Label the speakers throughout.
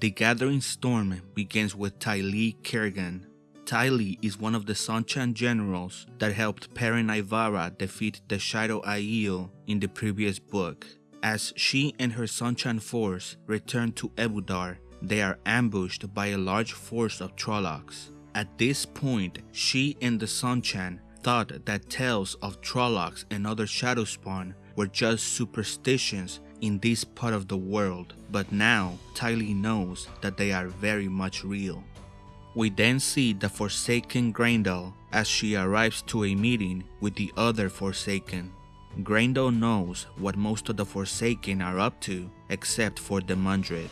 Speaker 1: The gathering storm begins with Tylee Khirgan. Tylee is one of the Seanchan generals that helped Perrin Aybara defeat the Shaido Aiel in the previous book. As she and her Seanchan force return to Ebou Dar, they are ambushed by a large force of Trollocs. At this point, she and the Seanchan thought that tales of Trollocs and other Shadowspawn were just superstitions in this part of the world, but now Tylee knows that they are very much real. We then see the Forsaken Graendal as she arrives to a meeting with the other Forsaken. Graendal knows what most of the Forsaken are up to except for the Mundred.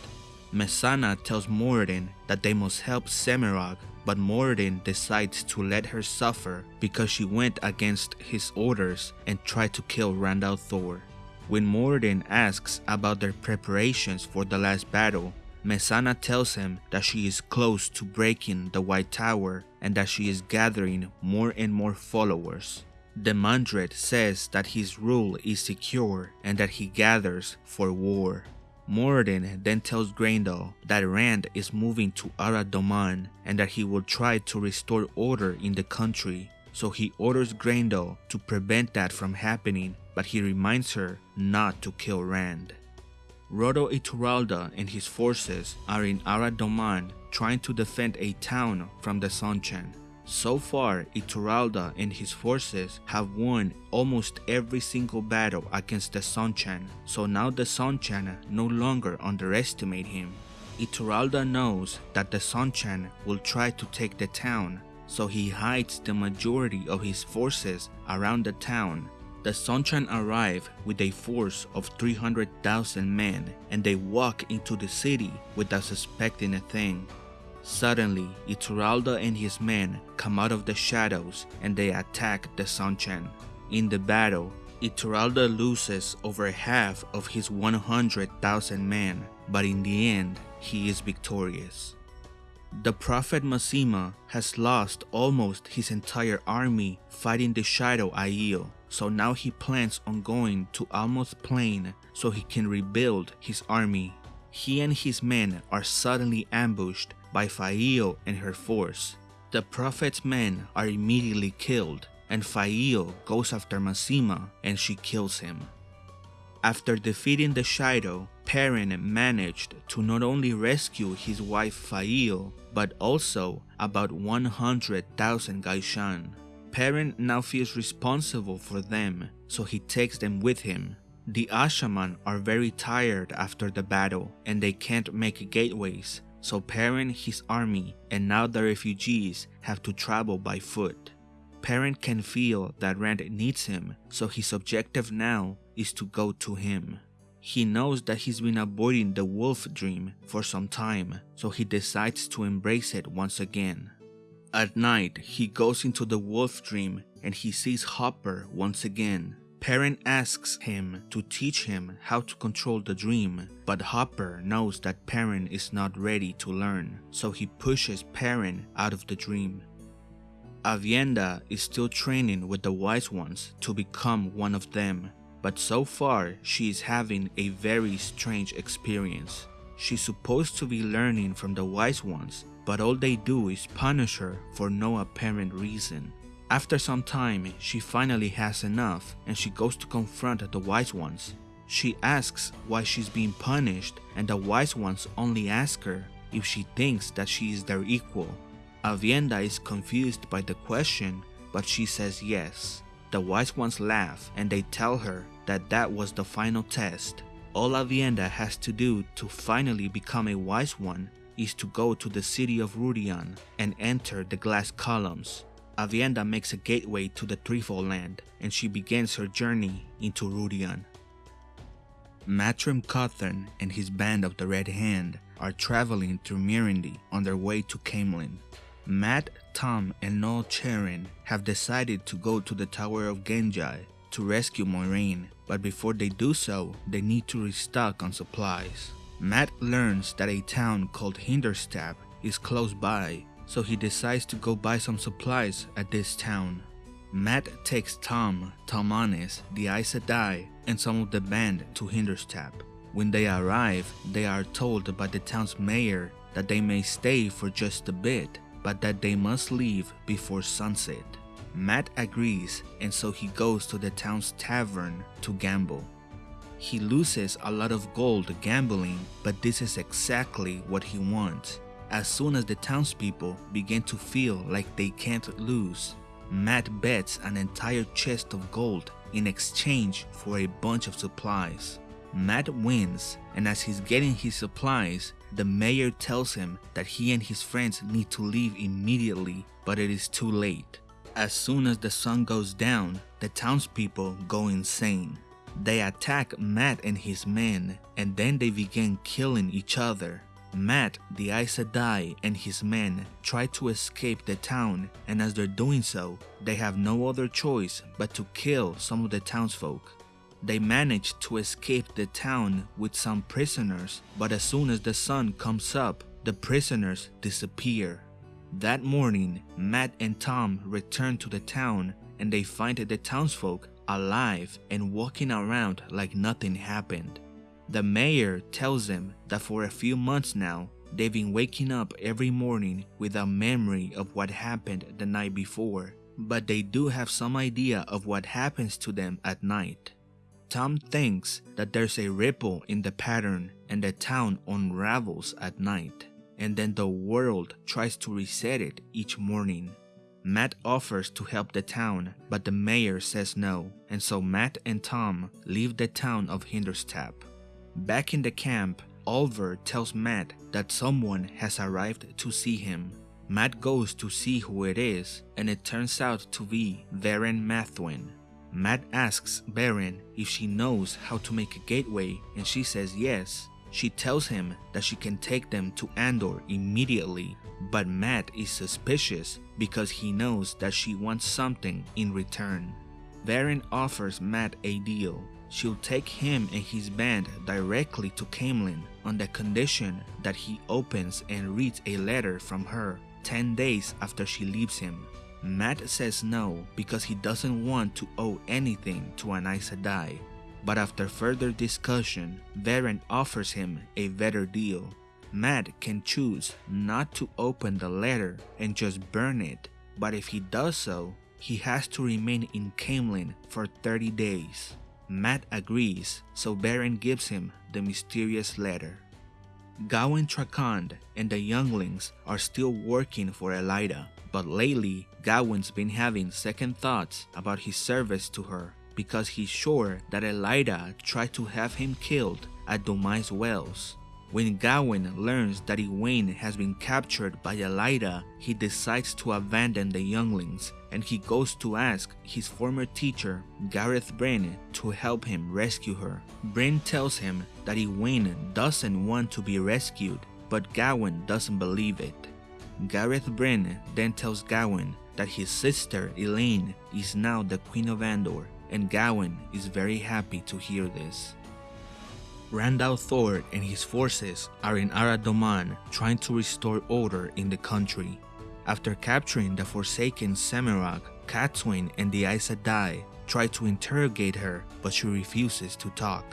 Speaker 1: Mesaana tells Moridin that they must help Semirhage, but Moridin decides to let her suffer because she went against his orders and tried to kill Rand al'Thor. When Moridin asks about their preparations for the last battle, Mesaana tells him that she is close to breaking the White Tower and that she is gathering more and more followers. Demandred says that his rule is secure and that he gathers for war. Moridin then tells Graendal that Rand is moving to Arad Doman and that he will try to restore order in the country, so he orders Graendal to prevent that from happening, but he reminds her not to kill Rand. Rodo Ituralde and his forces are in Arad Doman trying to defend a town from the Seanchan. So far, Ituralde and his forces have won almost every single battle against the Seanchan, so now the Seanchan no longer underestimate him. Ituralde knows that the Seanchan will try to take the town, so he hides the majority of his forces around the town. The Seanchan arrive with a force of 300,000 men and they walk into the city without suspecting a thing. Suddenly, Ituralde and his men come out of the shadows and they attack the Seanchan. In the battle, Ituralde loses over half of his 100,000 men, but in the end, he is victorious. The Prophet Masema has lost almost his entire army fighting the Shaido Aiel, so now he plans on going to Almoth Plain so he can rebuild his army. He and his men are suddenly ambushed by Faile and her force. The Prophet's men are immediately killed, and Faile goes after Masema and she kills him. After defeating the Shaido, Perrin managed to not only rescue his wife Faile, but also about 100,000 gai'shain. Perrin now feels responsible for them, so he takes them with him. The Asha'man are very tired after the battle and they can't make gateways, so Perrin, his army, and now the refugees have to travel by foot. Perrin can feel that Rand needs him, so his objective now is to go to him. He knows that he's been avoiding the wolf dream for some time, so he decides to embrace it once again. At night, he goes into the wolf dream and he sees Hopper once again. Perrin asks him to teach him how to control the dream, but Hopper knows that Perrin is not ready to learn, so he pushes Perrin out of the dream. Aviendha is still training with the Wise Ones to become one of them, but so far she is having a very strange experience. She's supposed to be learning from the Wise Ones, but all they do is punish her for no apparent reason. After some time, she finally has enough and she goes to confront the Wise Ones. She asks why she's being punished and the Wise Ones only ask her if she thinks that she is their equal. Aviendha is confused by the question, but she says yes. The Wise Ones laugh and they tell her that that was the final test. All Aviendha has to do to finally become a Wise One is to go to the city of Rhuidean and enter the glass columns. Aviendha makes a gateway to the Threefold Land and she begins her journey into Rhuidean. Matrim Cauthon and his band of the Red Hand are traveling through Murandy on their way to Caemlyn. Mat, Tom, and Noal Charin have decided to go to the Tower of Ghenjei to rescue Moiraine, but before they do so, they need to restock on supplies. Mat learns that a town called Hinterstap is close by, so he decides to go buy some supplies at this town. Mat takes Tom, Talmanes, the Aes Sedai, and some of the band to Hinterstap. When they arrive, they are told by the town's mayor that they may stay for just a bit, but that they must leave before sunset. Mat agrees and so he goes to the town's tavern to gamble. He loses a lot of gold gambling, but this is exactly what he wants. As soon as the townspeople begin to feel like they can't lose, Mat bets an entire chest of gold in exchange for a bunch of supplies. Mat wins, and as he's getting his supplies, the mayor tells him that he and his friends need to leave immediately, but it is too late. As soon as the sun goes down, the townspeople go insane. They attack Mat and his men, and then they begin killing each other. Mat, the Aes Sedai, and his men try to escape the town, and as they're doing so, they have no other choice but to kill some of the townsfolk. They manage to escape the town with some prisoners, but as soon as the sun comes up, the prisoners disappear. That morning, Mat and Tom return to the town and they find the townsfolk alive and walking around like nothing happened. The mayor tells them that for a few months now, they've been waking up every morning without memory of what happened the night before, but they do have some idea of what happens to them at night. Tom thinks that there's a ripple in the pattern and the town unravels at night, and then the world tries to reset it each morning. Mat offers to help the town, but the mayor says no, and so Mat and Tom leave the town of Hinterstap. Back in the camp, Oliver tells Mat that someone has arrived to see him. Mat goes to see who it is, and it turns out to be Verin Mathwin. Mat asks Verin if she knows how to make a gateway, and she says yes. She tells him that she can take them to Andor immediately, but Mat is suspicious because he knows that she wants something in return. Verin offers Mat a deal. She'll take him and his band directly to Caemlyn on the condition that he opens and reads a letter from her 10 days after she leaves him. Mat says no because he doesn't want to owe anything to an Aes Sedai. But after further discussion, Verin offers him a better deal. Mat can choose not to open the letter and just burn it, but if he does so, he has to remain in Caemlyn for 30 days. Mat agrees, so Verin gives him the mysterious letter. Gawyn Trakand and the younglings are still working for Elaida, but lately Gawyn's been having second thoughts about his service to her because he's sure that Elaida tried to have him killed at Dumai's Wells. When Gawyn learns that Egwene has been captured by Elaida, he decides to abandon the younglings and he goes to ask his former teacher, Gareth Bryn, to help him rescue her. Bryn tells him that Egwene doesn't want to be rescued, but Gawyn doesn't believe it. Gareth Bryn then tells Gawyn that his sister Elayne is now the Queen of Andor, and Gawyn is very happy to hear this. Rand al'Thor and his forces are in Arad Doman trying to restore order in the country. After capturing the Forsaken Semirhage, Cadsuane and the Aes Sedai try to interrogate her, but she refuses to talk.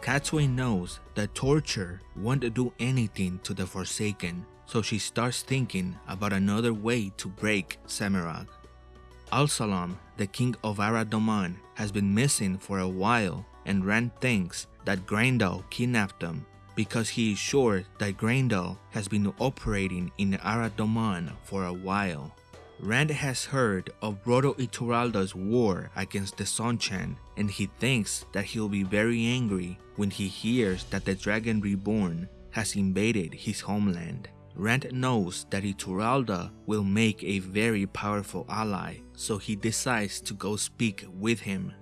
Speaker 1: Cadsuane knows that torture won't do anything to the Forsaken, so she starts thinking about another way to break Semirhage. Alsalam, the king of Arad Doman, has been missing for a while and Rand thinks that Graendal kidnapped him because he is sure that Graendal has been operating in Arad Doman for a while. Rand has heard of Brodo Ituralde's war against the Seanchan and he thinks that he'll be very angry when he hears that the Dragon Reborn has invaded his homeland. Rand knows that Ituralde will make a very powerful ally, so he decides to go speak with him.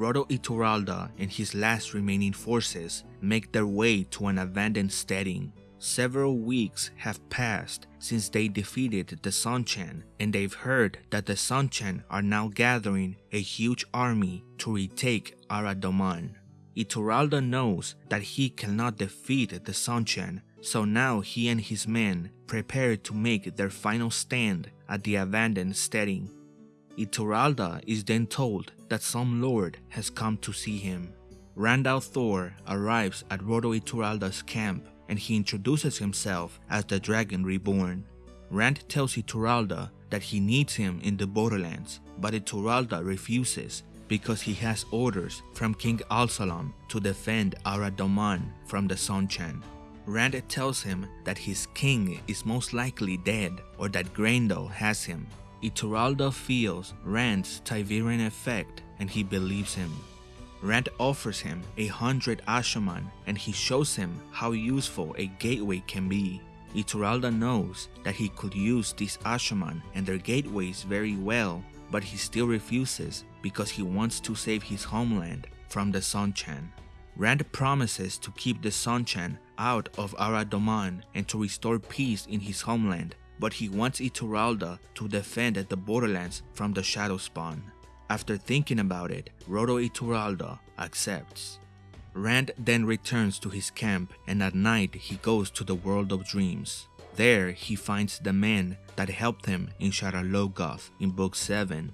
Speaker 1: Brodo Ituralde and his last remaining forces make their way to an abandoned steading. Several weeks have passed since they defeated the Seanchan and they've heard that the Seanchan are now gathering a huge army to retake Arad Doman. Ituralde knows that he cannot defeat the Seanchan so now he and his men prepare to make their final stand at the abandoned steading. Ituralde is then told that some lord has come to see him. Rand Thor arrives at Roto Ituralde's camp and he introduces himself as the Dragon Reborn. Rand tells Ituralde that he needs him in the Borderlands, but Ituralde refuses because he has orders from King Alsalam to defend Arad Doman from the Seanchan. Rand tells him that his king is most likely dead or that Graendal has him. Ituralde feels Rand's Ta'veren effect and he believes him. Rand offers him a hundred Asha'man and he shows him how useful a gateway can be. Ituralde knows that he could use these Asha'man and their gateways very well, but he still refuses because he wants to save his homeland from the Seanchan. Rand promises to keep the Seanchan out of Arad Doman and to restore peace in his homeland, but he wants Ituralde to defend the borderlands from the Shadow Spawn. After thinking about it, Roto Ituralde accepts. Rand then returns to his camp and at night he goes to the world of dreams. There he finds the man that helped him in Shadar Logoth in book 7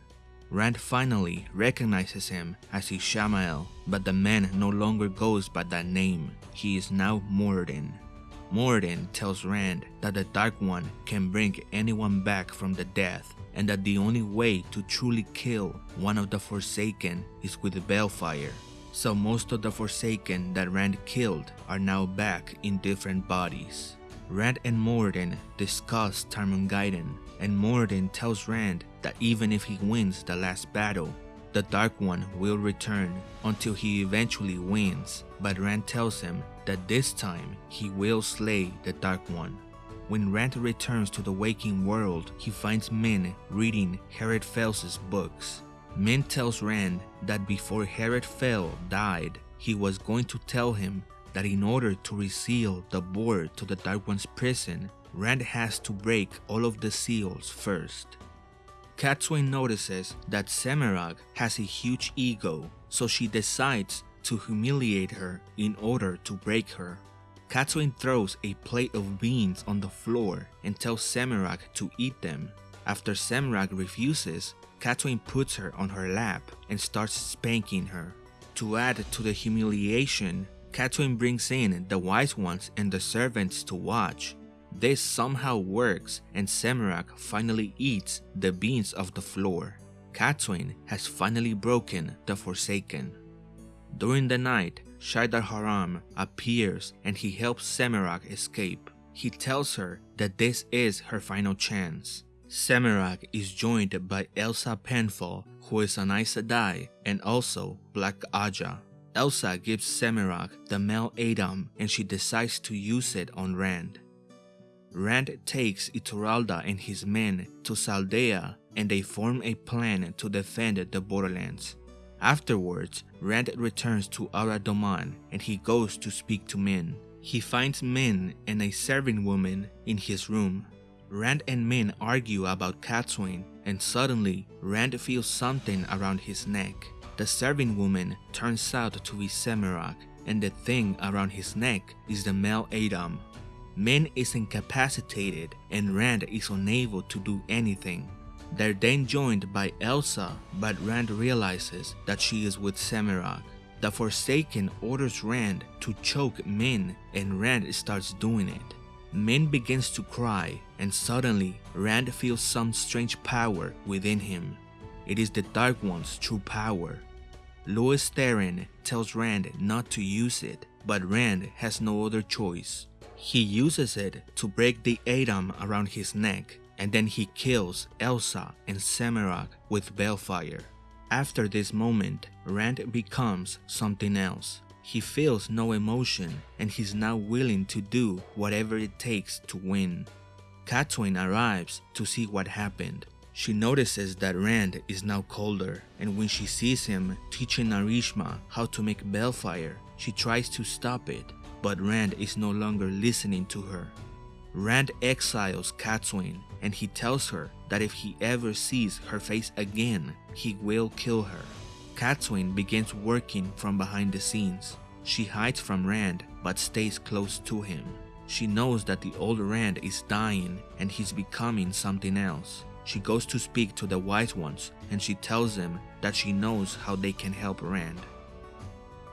Speaker 1: Rand finally recognizes him as Ishamael, but the man no longer goes by that name. He is now Moridin. Moridin tells Rand that the Dark One can bring anyone back from the death and that the only way to truly kill one of the Forsaken is with the Balefire. So most of the Forsaken that Rand killed are now back in different bodies. Rand and Moridin discuss Tarmon Gai'don and Moridin tells Rand that even if he wins the last battle, the Dark One will return until he eventually wins, but Rand tells him that this time he will slay the Dark One. When Rand returns to the waking world, he finds Min reading Herid Fel's books. Min tells Rand that before Herid Fel died, he was going to tell him that in order to reseal the Bore to the Dark One's prison, Rand has to break all of the seals first. Cadsuane notices that Semirhage has a huge ego, so she decides to humiliate her in order to break her. Cadsuane throws a plate of beans on the floor and tells Semirhage to eat them. After Semirhage refuses, Cadsuane puts her on her lap and starts spanking her. To add to the humiliation, Cadsuane brings in the wise ones and the servants to watch, this somehow works and Semirhage finally eats the beans of the floor. Cadsuane has finally broken the Forsaken. During the night, Shaidar Haran appears and he helps Semirhage escape. He tells her that this is her final chance. Semirhage is joined by Elza Penfell, who is an Aes Sedai, and also Black Ajah. Elza gives Semirhage the male a'dam and she decides to use it on Rand. Rand takes Ituralde and his men to Saldaea and they form a plan to defend the borderlands. Afterwards, Rand returns to Arad Doman and he goes to speak to Min. He finds Min and a serving woman in his room. Rand and Min argue about Cadsuane and suddenly Rand feels something around his neck. The serving woman turns out to be Semirhage and the thing around his neck is the male a'dam Min is incapacitated and Rand is unable to do anything. They're then joined by Elza, but Rand realizes that she is with Semirhage. The Forsaken orders Rand to choke Min and Rand starts doing it. Min begins to cry and suddenly Rand feels some strange power within him. It is the Dark One's true power. Lews Therin tells Rand not to use it, but Rand has no other choice. He uses it to break the a'dam around his neck and then he kills Elza and Semirhage with balefire. After this moment, Rand becomes something else. He feels no emotion and he's now willing to do whatever it takes to win. Cadsuane arrives to see what happened. She notices that Rand is now colder and when she sees him teaching Narishma how to make balefire, she tries to stop it but Rand is no longer listening to her. Rand exiles Cadsuane and he tells her that if he ever sees her face again, he will kill her. Cadsuane begins working from behind the scenes. She hides from Rand but stays close to him. She knows that the old Rand is dying and he's becoming something else. She goes to speak to the wise ones and she tells them that she knows how they can help Rand.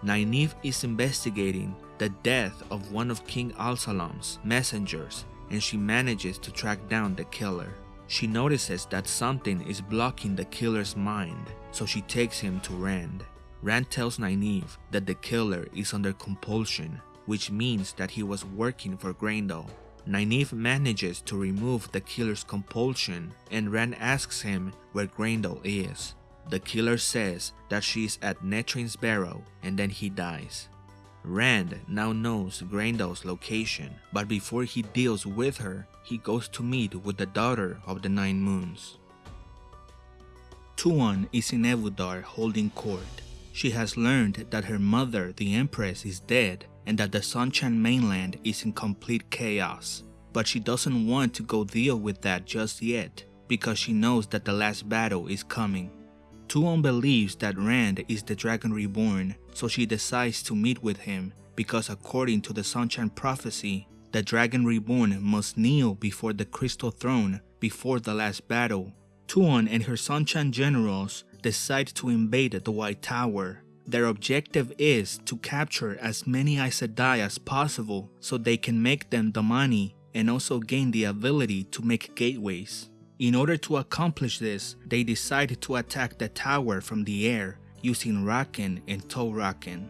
Speaker 1: Nynaeve is investigating the death of one of King Alsalam's messengers and she manages to track down the killer. She notices that something is blocking the killer's mind, so she takes him to Rand. Rand tells Nynaeve that the killer is under compulsion, which means that he was working for Graendal. Nynaeve manages to remove the killer's compulsion and Rand asks him where Graendal is. The killer says that she is at Natrin's Barrow and then he dies. Rand now knows Graendal's location, but before he deals with her, he goes to meet with the daughter of the Nine Moons. Tuon is in Ebou Dar holding court. She has learned that her mother, the Empress, is dead and that the Seanchan mainland is in complete chaos. But she doesn't want to go deal with that just yet because she knows that the last battle is coming. Tuon believes that Rand is the Dragon Reborn, so she decides to meet with him because according to the Seanchan prophecy, the Dragon Reborn must kneel before the Crystal Throne before the last battle. Tuon and her Seanchan generals decide to invade the White Tower. Their objective is to capture as many Aes Sedai as possible so they can make them damane and also gain the ability to make gateways. In order to accomplish this, they decide to attack the tower from the air using raken and to'raken.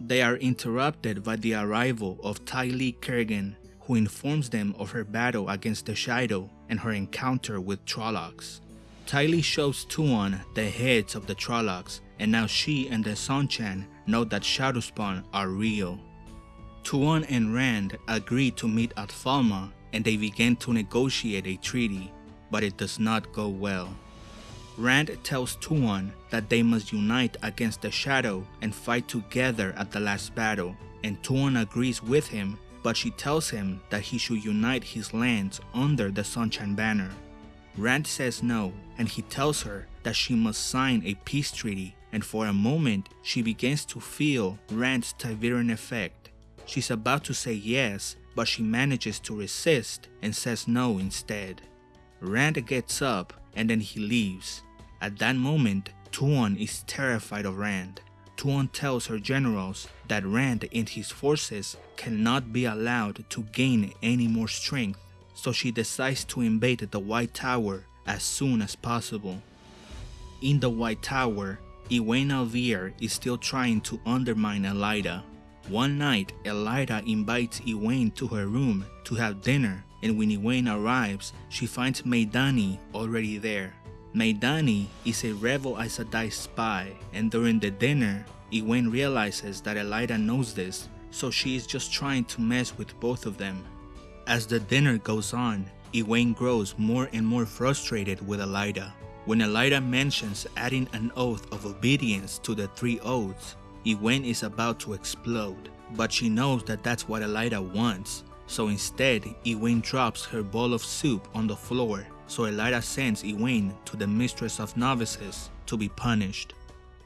Speaker 1: They are interrupted by the arrival of Tylee Khirgan, who informs them of her battle against the Shaido and her encounter with Trollocs. Tylee shows Tuon the heads of the Trollocs, and now she and the Seanchan know that Shadowspawn are real. Tuon and Rand agree to meet at Falme, and they begin to negotiate a treaty, but it does not go well. Rand tells Tuon that they must unite against the Shadow and fight together at the last battle, and Tuon agrees with him, but she tells him that he should unite his lands under the Seanchan banner. Rand says no, and he tells her that she must sign a peace treaty, and for a moment she begins to feel Rand's ta'veren effect. She's about to say yes, but she manages to resist and says no instead. Rand gets up and then he leaves. At that moment, Tuon is terrified of Rand. Tuon tells her generals that Rand and his forces cannot be allowed to gain any more strength so she decides to invade the White Tower as soon as possible. In the White Tower, Egwene al'Vere is still trying to undermine Elaida. One night, Elaida invites Egwene to her room to have dinner and when Egwene arrives, she finds Meidani already there. Meidani is a rebel Aes Sedai spy and during the dinner, Egwene realizes that Elaida knows this, so she is just trying to mess with both of them. As the dinner goes on, Egwene grows more and more frustrated with Elaida. When Elaida mentions adding an oath of obedience to the three oaths, Egwene is about to explode, but she knows that that's what Elaida wants, so instead Egwene drops her bowl of soup on the floor, so Elaida sends Egwene to the Mistress of Novices to be punished.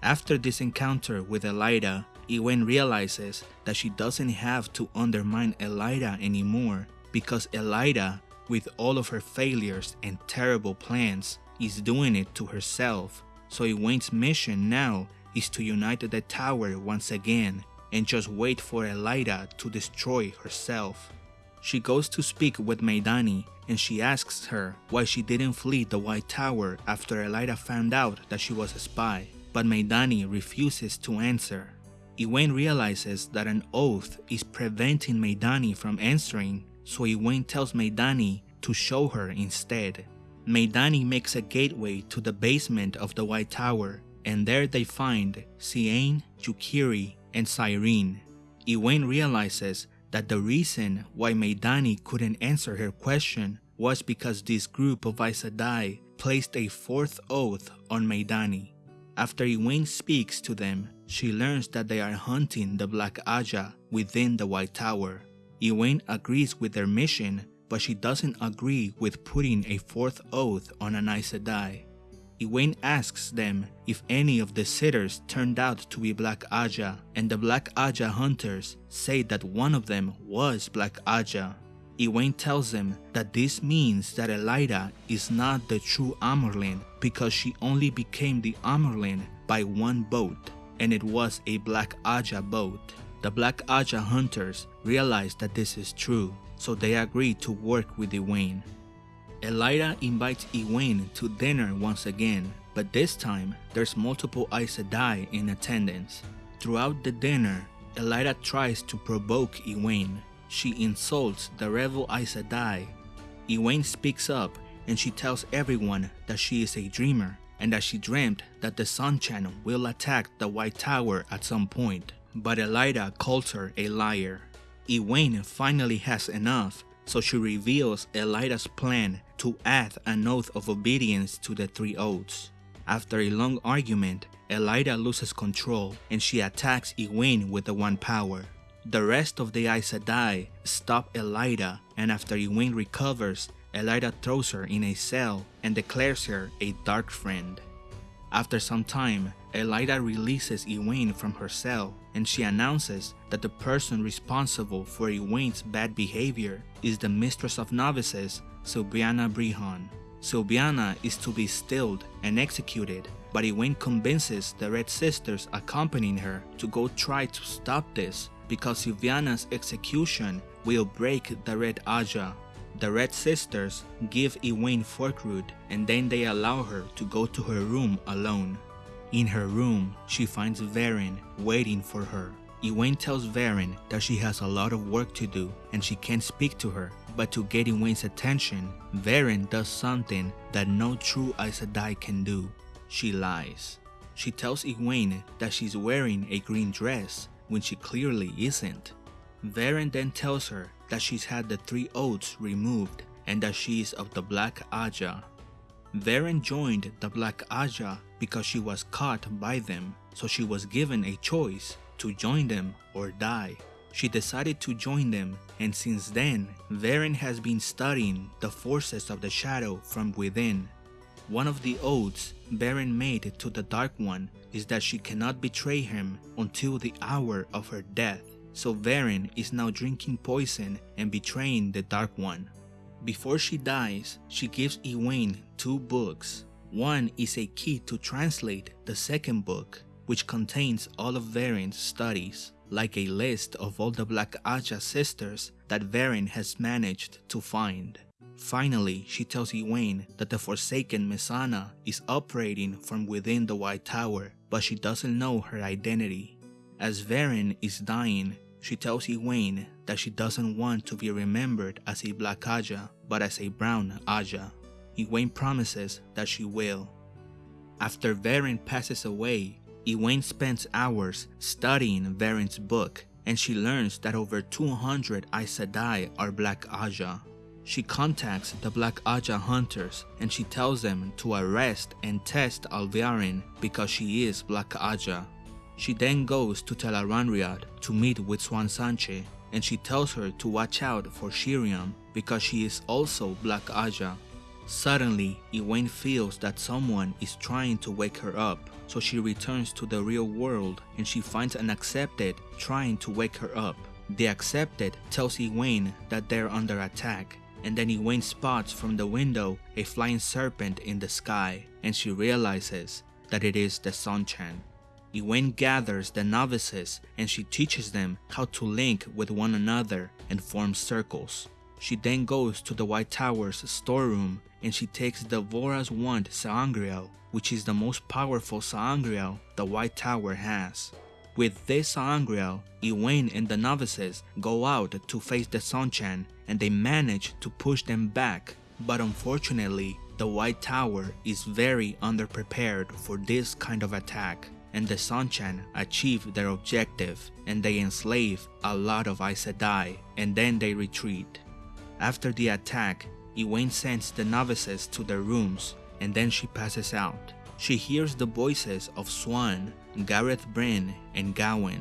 Speaker 1: After this encounter with Elaida, Egwene realizes that she doesn't have to undermine Elaida anymore because Elaida, with all of her failures and terrible plans, is doing it to herself. So Egwene's mission now is to unite the tower once again and just wait for Elaida to destroy herself. She goes to speak with Meidani and she asks her why she didn't flee the White Tower after Elaida found out that she was a spy, but Meidani refuses to answer. Egwene realizes that an oath is preventing Meidani from answering so Egwene tells Meidani to show her instead. Meidani makes a gateway to the basement of the White Tower, and there they find Seaine, Yukiri, and Cyrene. Egwene realizes that the reason why Meidani couldn't answer her question was because this group of Aes Sedai placed a fourth oath on Meidani. After Egwene speaks to them, she learns that they are hunting the Black Ajah within the White Tower. Egwene agrees with their mission, but she doesn't agree with putting a fourth oath on an Aes Sedai. Egwene asks them if any of the sitters turned out to be Black Ajah, and the Black Ajah hunters say that one of them was Black Ajah. Egwene tells them that this means that Elaida is not the true Amyrlin because she only became the Amyrlin by one boat, and it was a Black Ajah boat. The Black Ajah hunters realize that this is true, so they agree to work with Egwene. Elaida invites Egwene to dinner once again, but this time there's multiple Aes Sedai in attendance. Throughout the dinner, Elaida tries to provoke Egwene. She insults the rebel Aes Sedai. Egwene speaks up and she tells everyone that she is a dreamer and that she dreamt that the Seanchan will attack the White Tower at some point. But Elaida calls her a liar. Egwene finally has enough, so she reveals Elaida's plan to add an oath of obedience to the three oaths. After a long argument, Elaida loses control and she attacks Egwene with the One Power. The rest of the Aes Sedai stop Elaida and after Egwene recovers, Elaida throws her in a cell and declares her a dark friend. After some time, Elaida releases Egwene from her cell and she announces that the person responsible for Egwene's bad behavior is the Mistress of Novices, Silviana Brehon. Sylviana is to be stilled and executed, but Egwene convinces the Red Sisters accompanying her to go try to stop this because Sylviana's execution will break the Red Ajah. The Red Sisters give Egwene Forkroot and then they allow her to go to her room alone. In her room, she finds Verin waiting for her. Egwene tells Verin that she has a lot of work to do and she can't speak to her but to get Egwene's attention, Verin does something that no true Aes Sedai can do. She lies. She tells Egwene that she's wearing a green dress when she clearly isn't. Verin then tells her that she's had the three oaths removed and that she is of the Black Ajah. Verin joined the Black Ajah because she was caught by them, so she was given a choice to join them or die. She decided to join them and since then, Verin has been studying the forces of the shadow from within. One of the oaths Verin made to the Dark One is that she cannot betray him until the hour of her death, so Verin is now drinking poison and betraying the Dark One. Before she dies, she gives Egwene two books. One is a key to translate the second book, which contains all of Verin's studies like a list of all the Black Ajah sisters that Verin has managed to find. Finally, she tells Egwene that the Forsaken Mesaana is operating from within the White Tower, but she doesn't know her identity. As Verin is dying, she tells Egwene that she doesn't want to be remembered as a Black Ajah, but as a Brown Ajah. Egwene promises that she will. After Verin passes away, Egwene spends hours studying Verin's book and she learns that over 200 Aes Sedai are Black Ajah. She contacts the Black Ajah hunters and she tells them to arrest and test Alviarin because she is Black Ajah. She then goes to Tel'aran'rhiod to meet with Siuan Sanche and she tells her to watch out for Sheriam because she is also Black Ajah. Suddenly, Egwene feels that someone is trying to wake her up so she returns to the real world and she finds an accepted trying to wake her up. The accepted tells Egwene that they're under attack and then Egwene spots from the window a flying serpent in the sky and she realizes that it is the Seanchan. Egwene gathers the novices and she teaches them how to link with one another and form circles. She then goes to the White Tower's storeroom and she takes the Vora's wand sa'angreal, which is the most powerful sa'angreal the White Tower has. With this sa'angreal, Egwene and the novices go out to face the Seanchan and they manage to push them back, but unfortunately, the White Tower is very underprepared for this kind of attack and the Seanchan achieve their objective and they enslave a lot of Aes Sedai and then they retreat. After the attack, Egwene sends the novices to their rooms and then she passes out. She hears the voices of Siuan, Gareth Bryn, and Gawyn.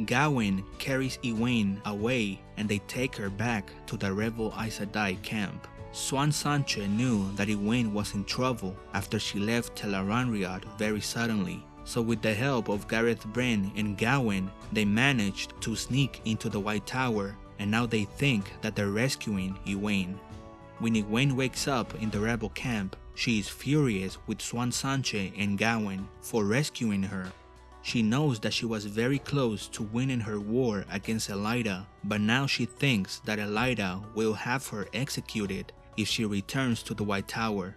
Speaker 1: Gawyn carries Egwene away and they take her back to the rebel Aes Sedai camp. Siuan Sanche knew that Egwene was in trouble after she left Tel'aran'rhiod very suddenly, so with the help of Gareth Bryn and Gawyn, they managed to sneak into the White Tower and now they think that they're rescuing Egwene. When Egwene wakes up in the rebel camp, she is furious with Siuan Sanche and Gawyn for rescuing her. She knows that she was very close to winning her war against Elaida, but now she thinks that Elaida will have her executed if she returns to the White Tower.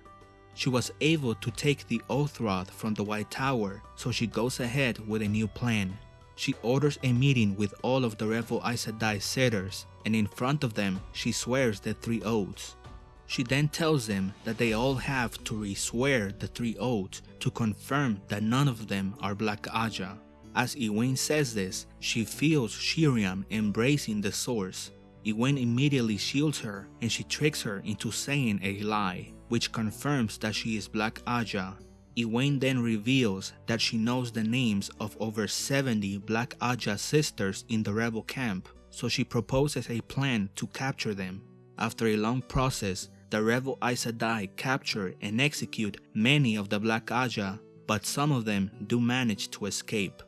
Speaker 1: She was able to take the Oath Rod from the White Tower, so she goes ahead with a new plan. She orders a meeting with all of the Revel Aes Sedai sitters, and in front of them, she swears the three oaths. She then tells them that they all have to re-swear the three oaths to confirm that none of them are Black Ajah. As Egwene says this, she feels Sheriam embracing the source. Egwene immediately shields her and she tricks her into saying a lie, which confirms that she is Black Ajah. Egwene then reveals that she knows the names of over 70 Black Ajah sisters in the rebel camp, so she proposes a plan to capture them. After a long process, the rebel Aes Sedai capture and execute many of the Black Ajah, but some of them do manage to escape.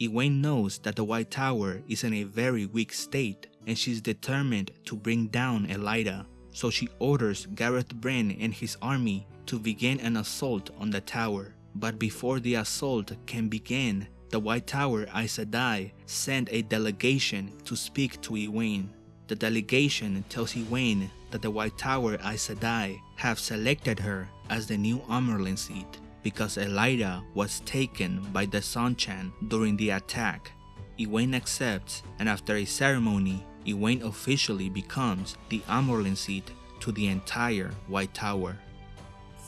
Speaker 1: Egwene knows that the White Tower is in a very weak state and she's determined to bring down Elaida, so she orders Gareth Bryn and his army to begin an assault on the tower. But before the assault can begin, the White Tower Aes Sedai send a delegation to speak to Egwene. The delegation tells Egwene that the White Tower Aes Sedai have selected her as the new Amyrlin seat because Elaida was taken by the Seanchan during the attack. Egwene accepts and after a ceremony, Egwene officially becomes the Amyrlin seat to the entire White Tower.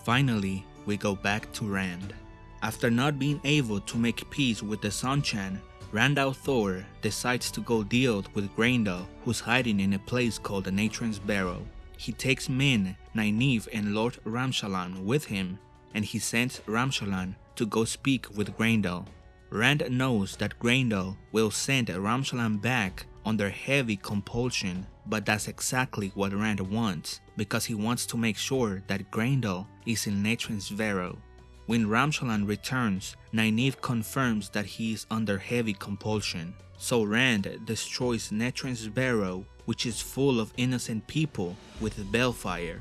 Speaker 1: Finally, we go back to Rand. After not being able to make peace with the Seanchan, Rand Thor decides to go deal with Graendal, who's hiding in a place called the Natrin's Barrow. He takes Min, Nynaeve, and Lord Ramshalan with him, and he sends Ramshalan to go speak with Graendal. Rand knows that Graendal will send Ramshalan back under heavy compulsion, but that's exactly what Rand wants, because he wants to make sure that Graendal is in Natrin's Barrow. When Ramshalan returns, Nynaeve confirms that he is under heavy compulsion. So Rand destroys Natrin's Barrow, which is full of innocent people, with balefire.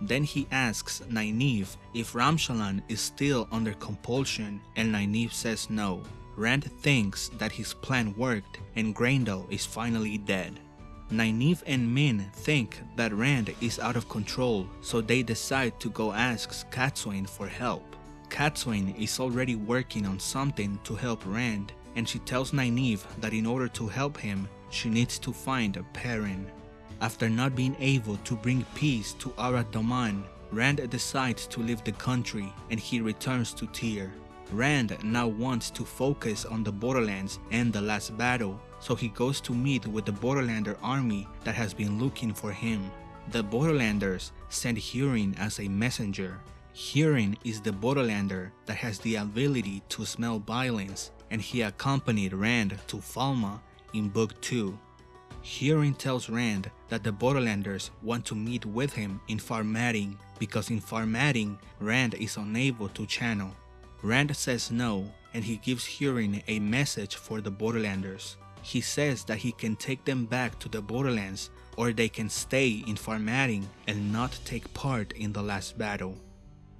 Speaker 1: Then he asks Nynaeve if Ramshalan is still under compulsion and Nynaeve says no. Rand thinks that his plan worked and Graendal is finally dead. Nynaeve and Min think that Rand is out of control, so they decide to go ask Cadsuane for help. Cadsuane is already working on something to help Rand, and she tells Nynaeve that in order to help him, she needs to find a Perrin. After not being able to bring peace to Arad Doman, Rand decides to leave the country and he returns to Tear. Rand now wants to focus on the Borderlands and the last battle, so he goes to meet with the Borderlander army that has been looking for him. The Borderlanders send Hurin as a messenger, Hurin is the Borderlander that has the ability to smell violence and he accompanied Rand to Falme in Book 2. Hurin tells Rand that the Borderlanders want to meet with him in Far Madding because in Far Madding, Rand is unable to channel. Rand says no and he gives Hurin a message for the Borderlanders. He says that he can take them back to the Borderlands or they can stay in Far Madding and not take part in the last battle.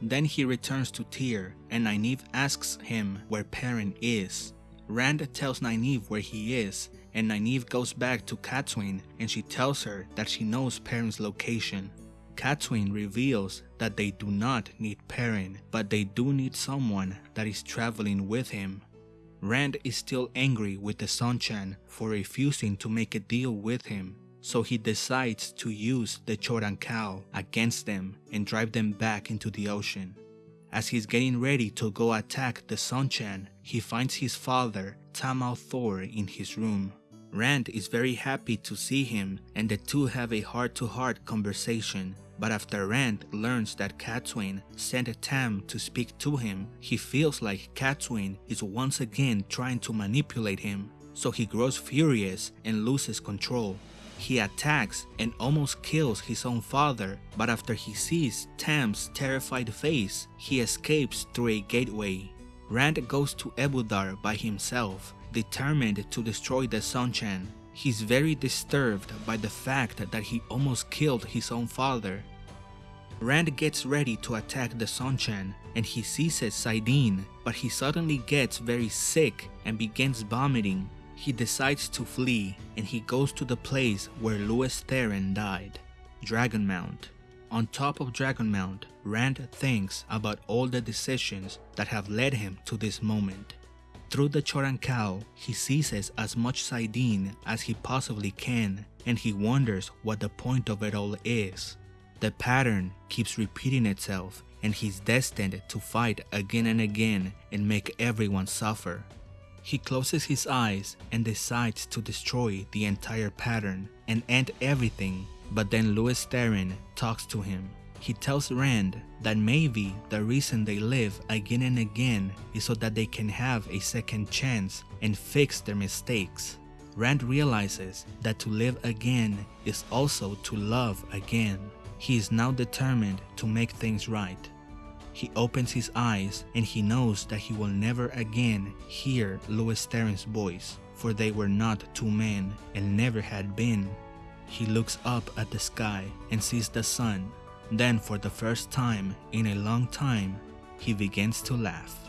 Speaker 1: Then he returns to Tear and Nynaeve asks him where Perrin is. Rand tells Nynaeve where he is and Nynaeve goes back to Cadsuane and she tells her that she knows Perrin's location. Cadsuane reveals that they do not need Perrin, but they do need someone that is traveling with him. Rand is still angry with the Seanchan for refusing to make a deal with him so he decides to use the Choedan Kal against them and drive them back into the ocean. As he's getting ready to go attack the Seanchan, he finds his father, Tam Thor, in his room. Rand is very happy to see him and the two have a heart-to-heart -heart conversation, but after Rand learns that Cadsuane sent Tam to speak to him, he feels like Cadsuane is once again trying to manipulate him, so he grows furious and loses control. He attacks and almost kills his own father, but after he sees Tam's terrified face, he escapes through a gateway. Rand goes to Ebou Dar by himself, determined to destroy the Seanchan. He's very disturbed by the fact that he almost killed his own father. Rand gets ready to attack the Seanchan and he seizes Saidin, but he suddenly gets very sick and begins vomiting. He decides to flee and he goes to the place where Lews Therin died, Dragonmount. On top of Dragonmount, Rand thinks about all the decisions that have led him to this moment. Through the Choedan Kal, he seizes as much Saidin as he possibly can, and he wonders what the point of it all is. The pattern keeps repeating itself, and he's destined to fight again and again and make everyone suffer. He closes his eyes and decides to destroy the entire pattern and end everything, but then Lews Therin talks to him. He tells Rand that maybe the reason they live again and again is so that they can have a second chance and fix their mistakes. Rand realizes that to live again is also to love again. He is now determined to make things right. He opens his eyes and he knows that he will never again hear Lews Therin's voice, for they were not two men and never had been. He looks up at the sky and sees the sun. Then, for the first time in a long time, he begins to laugh.